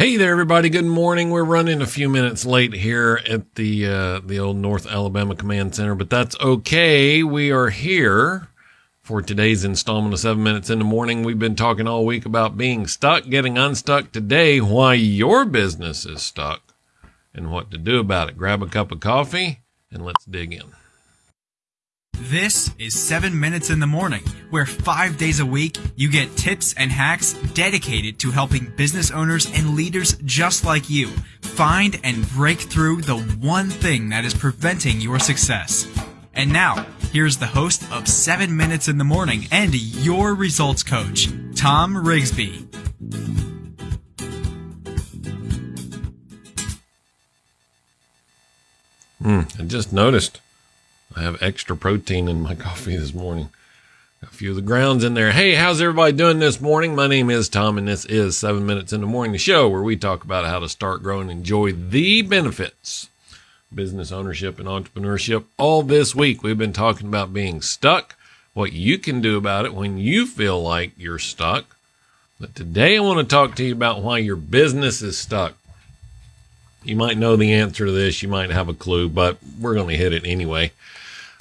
Hey there, everybody. Good morning. We're running a few minutes late here at the uh, the old North Alabama Command Center, but that's okay. We are here for today's installment of Seven Minutes in the Morning. We've been talking all week about being stuck, getting unstuck today, why your business is stuck, and what to do about it. Grab a cup of coffee and let's dig in. This is 7 Minutes in the Morning, where five days a week you get tips and hacks dedicated to helping business owners and leaders just like you find and break through the one thing that is preventing your success. And now, here's the host of 7 Minutes in the Morning and your results coach, Tom Rigsby. Hmm, I just noticed I have extra protein in my coffee this morning. A few of the grounds in there. Hey, how's everybody doing this morning? My name is Tom, and this is Seven Minutes in the Morning, the show where we talk about how to start, grow, and enjoy the benefits business ownership and entrepreneurship. All this week, we've been talking about being stuck, what you can do about it when you feel like you're stuck. But today, I want to talk to you about why your business is stuck. You might know the answer to this, you might have a clue, but we're going to hit it anyway.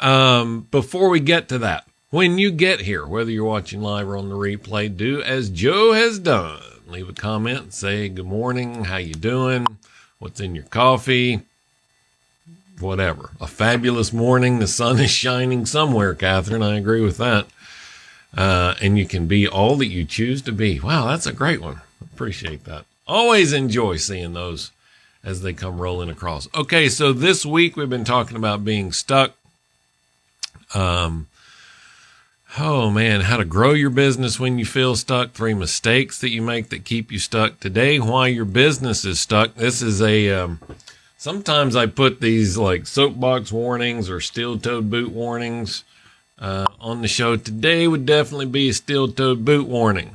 Um, before we get to that, when you get here, whether you're watching live or on the replay, do as Joe has done. Leave a comment, say good morning, how you doing, what's in your coffee, whatever. A fabulous morning. The sun is shining somewhere, Catherine. I agree with that. Uh, and you can be all that you choose to be. Wow, that's a great one. Appreciate that. Always enjoy seeing those as they come rolling across. Okay, so this week we've been talking about being stuck. Um, oh man, how to grow your business when you feel stuck. Three mistakes that you make that keep you stuck. Today, why your business is stuck. This is a, um, sometimes I put these like soapbox warnings or steel toed boot warnings uh, on the show. Today would definitely be a steel toed boot warning.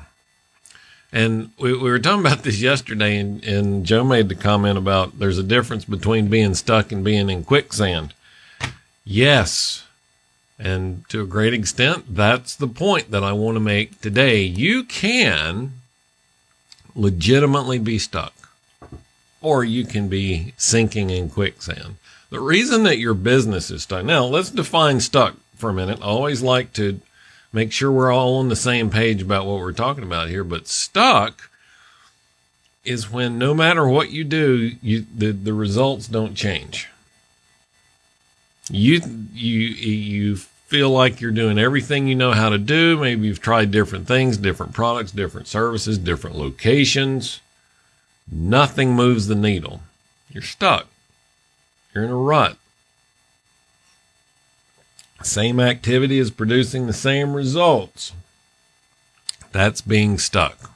And we, we were talking about this yesterday, and, and Joe made the comment about there's a difference between being stuck and being in quicksand. Yes, and to a great extent, that's the point that I want to make today. You can legitimately be stuck, or you can be sinking in quicksand. The reason that your business is stuck. Now, let's define stuck for a minute. I always like to make sure we're all on the same page about what we're talking about here. But stuck is when no matter what you do, you the, the results don't change. You you you feel like you're doing everything you know how to do. Maybe you've tried different things, different products, different services, different locations. Nothing moves the needle. You're stuck. You're in a rut. Same activity is producing the same results. That's being stuck.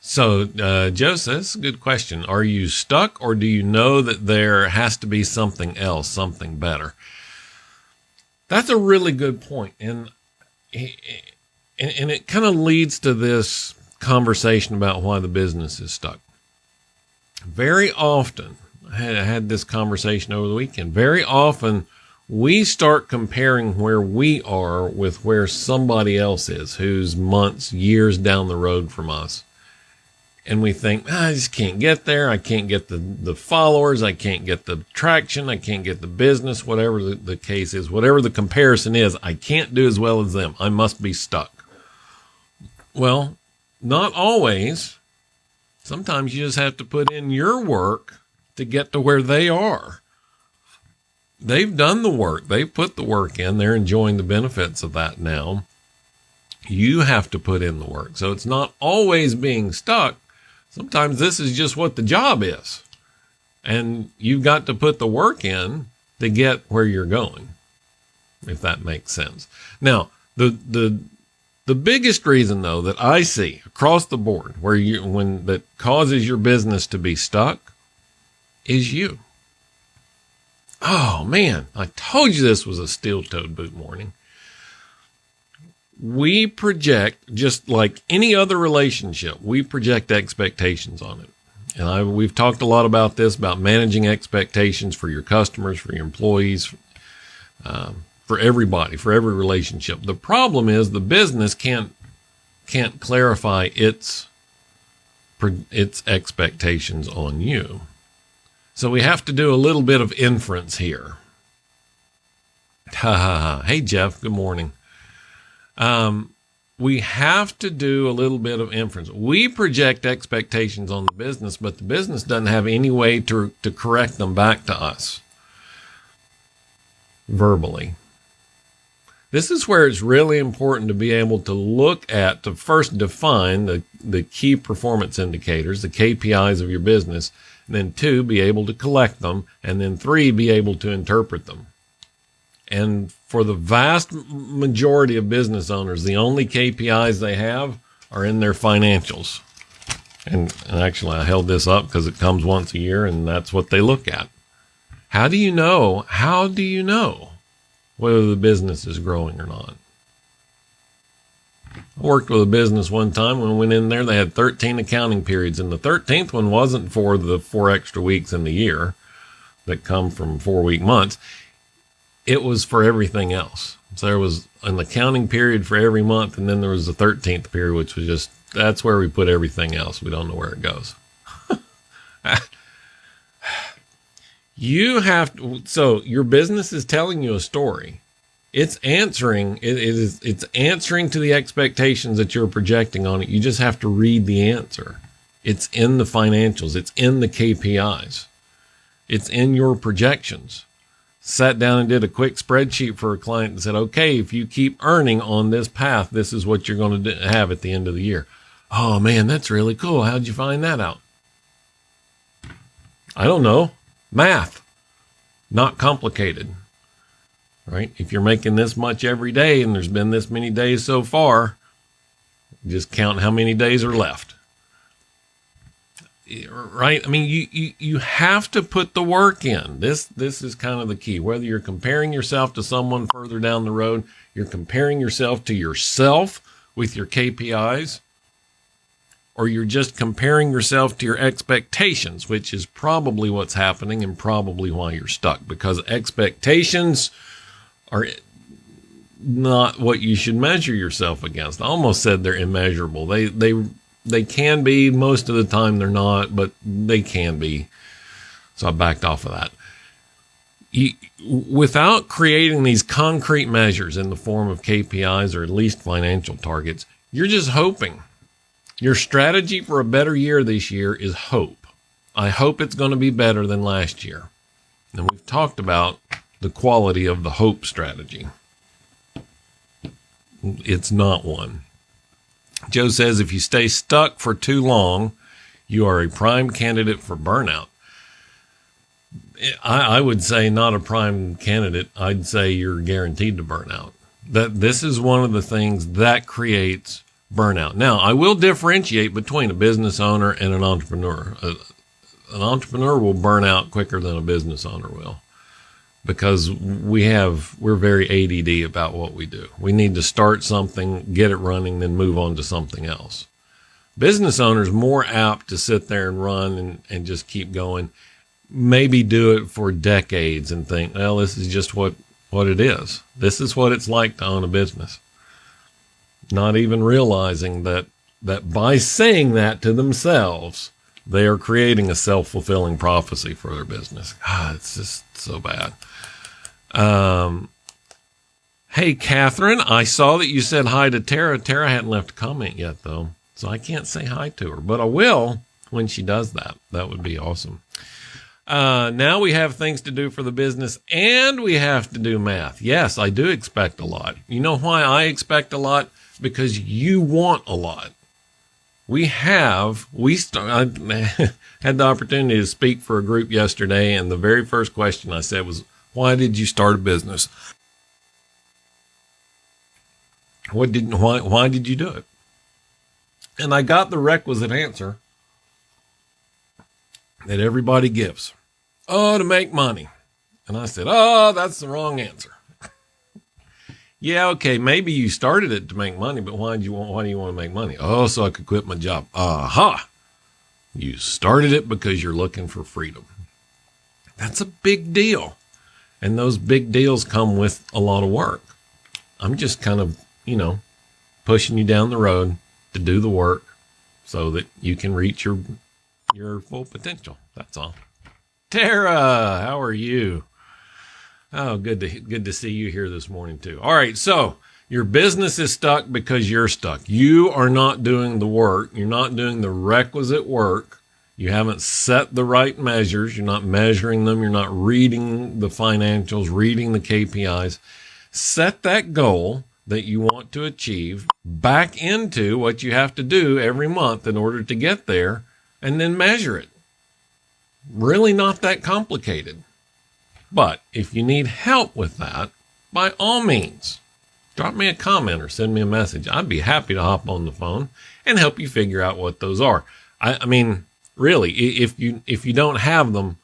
So, uh, Joseph, that's a good question. Are you stuck or do you know that there has to be something else, something better? That's a really good point. And, and, it kind of leads to this conversation about why the business is stuck. Very often, had, I had this conversation over the weekend. Very often, we start comparing where we are with where somebody else is who's months, years down the road from us and we think ah, I just can't get there. I can't get the the followers. I can't get the traction. I can't get the business. Whatever the, the case is, whatever the comparison is, I can't do as well as them. I must be stuck. Well, not always. Sometimes you just have to put in your work to get to where they are. They've done the work. They've put the work in. They're enjoying the benefits of that now. You have to put in the work. So it's not always being stuck Sometimes this is just what the job is. And you've got to put the work in to get where you're going, if that makes sense. Now, the, the, the biggest reason though that I see across the board where you, when that causes your business to be stuck is you. Oh man, I told you this was a steel toed boot morning we project just like any other relationship, we project expectations on it. And I, we've talked a lot about this, about managing expectations for your customers, for your employees, um, for everybody, for every relationship. The problem is the business can't, can't clarify its its expectations on you. So we have to do a little bit of inference here. Ha ha ha. Hey, Jeff. Good morning. Um, we have to do a little bit of inference. We project expectations on the business, but the business doesn't have any way to, to correct them back to us verbally. This is where it's really important to be able to look at, to first define the, the key performance indicators, the KPIs of your business, then two, be able to collect them, and then three, be able to interpret them. And for the vast majority of business owners, the only KPIs they have are in their financials. And, and actually, I held this up because it comes once a year, and that's what they look at. How do you know? How do you know whether the business is growing or not? I worked with a business one time when I went in there, they had 13 accounting periods, and the 13th one wasn't for the four extra weeks in the year that come from four week months. It was for everything else. So there was an accounting period for every month, and then there was the 13th period, which was just that's where we put everything else. We don't know where it goes. you have to, so your business is telling you a story it's answering it, it is it's answering to the expectations that you're projecting on it. You just have to read the answer. It's in the financials. It's in the kpis it's in your projections. Sat down and did a quick spreadsheet for a client and said okay if you keep earning on this path this is what you're going to have at the end of the year. Oh man that's really cool. How'd you find that out? I don't know. Math. Not complicated right? If you're making this much every day and there's been this many days so far, just count how many days are left. Right? I mean, you, you, you have to put the work in. This, this is kind of the key. Whether you're comparing yourself to someone further down the road, you're comparing yourself to yourself with your KPIs, or you're just comparing yourself to your expectations, which is probably what's happening and probably why you're stuck because expectations are not what you should measure yourself against. I almost said they're immeasurable. They they they can be most of the time they're not, but they can be. So I backed off of that. You, without creating these concrete measures in the form of KPIs or at least financial targets, you're just hoping. Your strategy for a better year this year is hope. I hope it's going to be better than last year. And we've talked about the quality of the hope strategy. It's not one. Joe says if you stay stuck for too long, you are a prime candidate for burnout. I, I, would say not a prime candidate. I'd say you're guaranteed to burn out. That this is one of the things that creates burnout. Now, I will differentiate between a business owner and an entrepreneur. Uh, an entrepreneur will burn out quicker than a business owner will because we have we're very ADD about what we do. We need to start something, get it running, then move on to something else. Business owners more apt to sit there and run and, and just keep going. Maybe do it for decades and think, well, this is just what what it is. This is what it's like to own a business. Not even realizing that that by saying that to themselves, they are creating a self fulfilling prophecy for their business. God, it's just so bad. Um, hey, Catherine, I saw that you said hi to Tara. Tara hadn't left a comment yet, though, so I can't say hi to her, but I will when she does that. That would be awesome. Uh, now we have things to do for the business and we have to do math. Yes, I do expect a lot. You know why I expect a lot? Because you want a lot. We have, we start, I had the opportunity to speak for a group yesterday and the very first question I said was, why did you start a business? What didn't why why did you do it? And I got the requisite answer that everybody gives. Oh, to make money. And I said, "Oh, that's the wrong answer." yeah, okay, maybe you started it to make money, but why do you want why do you want to make money? Oh, so I could quit my job. Aha. You started it because you're looking for freedom. That's a big deal. And those big deals come with a lot of work. I'm just kind of, you know, pushing you down the road to do the work so that you can reach your your full potential. That's all. Tara, how are you? Oh, good to good to see you here this morning too. All right, so your business is stuck because you're stuck. You are not doing the work. You're not doing the requisite work. You haven't set the right measures. You're not measuring them. You're not reading the financials, reading the KPIs. Set that goal that you want to achieve back into what you have to do every month in order to get there and then measure it. Really not that complicated. But if you need help with that, by all means, drop me a comment or send me a message. I'd be happy to hop on the phone and help you figure out what those are. I, I mean, really, if you if you don't have them,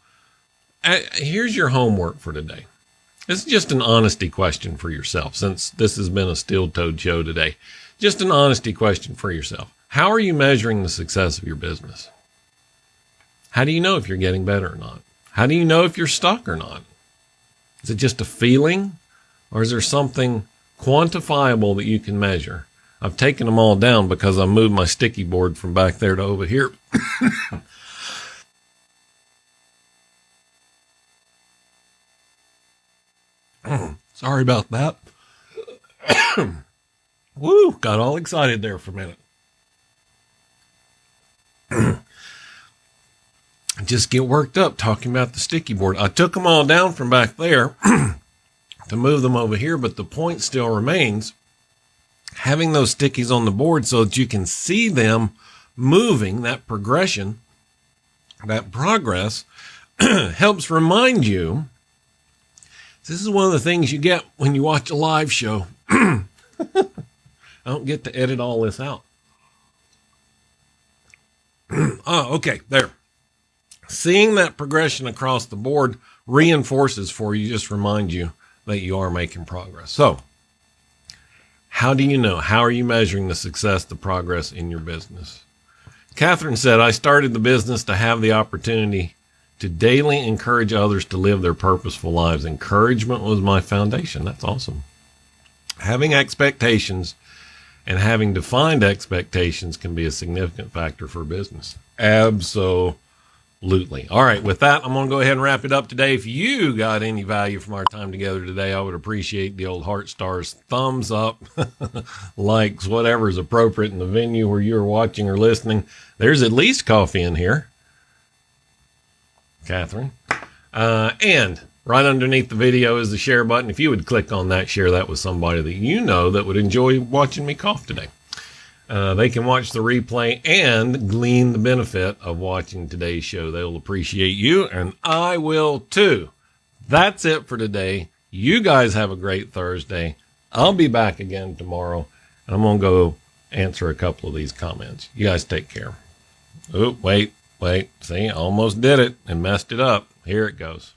here's your homework for today. This is just an honesty question for yourself, since this has been a steel toed show today. Just an honesty question for yourself. How are you measuring the success of your business? How do you know if you're getting better or not? How do you know if you're stuck or not? Is it just a feeling or is there something quantifiable that you can measure? I've taken them all down because I moved my sticky board from back there to over here. Sorry about that. Woo, got all excited there for a minute. Just get worked up talking about the sticky board. I took them all down from back there to move them over here, but the point still remains having those stickies on the board so that you can see them moving, that progression, that progress helps remind you this is one of the things you get when you watch a live show. I don't get to edit all this out. oh, okay, there. Seeing that progression across the board reinforces for you, just remind you that you are making progress. So, how do you know? How are you measuring the success, the progress in your business? Catherine said, I started the business to have the opportunity to daily encourage others to live their purposeful lives. Encouragement was my foundation. That's awesome. Having expectations and having defined expectations can be a significant factor for business. Absolutely. All right. With that, I'm going to go ahead and wrap it up today. If you got any value from our time together today, I would appreciate the old heart stars, thumbs up, likes, whatever is appropriate in the venue where you're watching or listening. There's at least coffee in here. Catherine. Uh, and right underneath the video is the share button. If you would click on that, share that with somebody that you know that would enjoy watching me cough today. Uh, they can watch the replay and glean the benefit of watching today's show. They'll appreciate you, and I will too. That's it for today. You guys have a great Thursday. I'll be back again tomorrow, and I'm going to go answer a couple of these comments. You guys take care. Oh, wait. Wait, see, almost did it and messed it up. Here it goes.